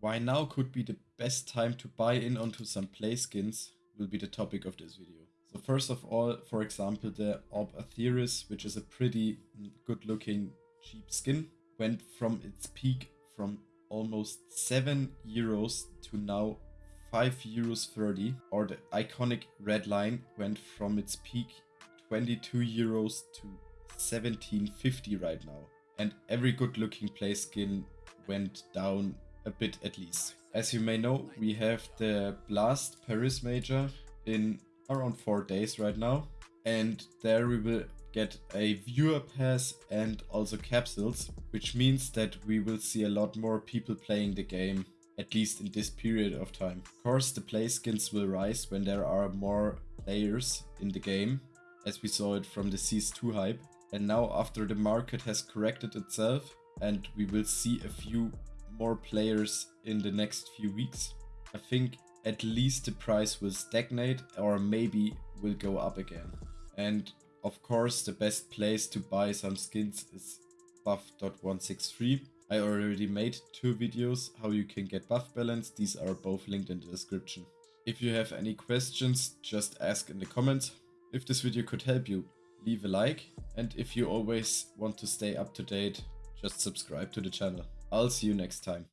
Why now could be the best time to buy in onto some play skins will be the topic of this video. So first of all, for example, the AWP Atheris, which is a pretty mm, good looking cheap skin, went from its peak from almost 7 euros to now 5 euros 30 or the iconic red line went from its peak 22 euros to 17.50 right now and every good looking play skin went down a bit at least. As you may know, we have the Blast Paris Major in around 4 days right now. And there we will get a viewer pass and also capsules, which means that we will see a lot more people playing the game, at least in this period of time. Of course, the play skins will rise when there are more players in the game, as we saw it from the CS2 hype. And now after the market has corrected itself and we will see a few more players in the next few weeks, I think at least the price will stagnate or maybe will go up again. And of course the best place to buy some skins is buff.163. I already made two videos how you can get buff balance, these are both linked in the description. If you have any questions, just ask in the comments. If this video could help you, leave a like. And if you always want to stay up to date, just subscribe to the channel. I'll see you next time.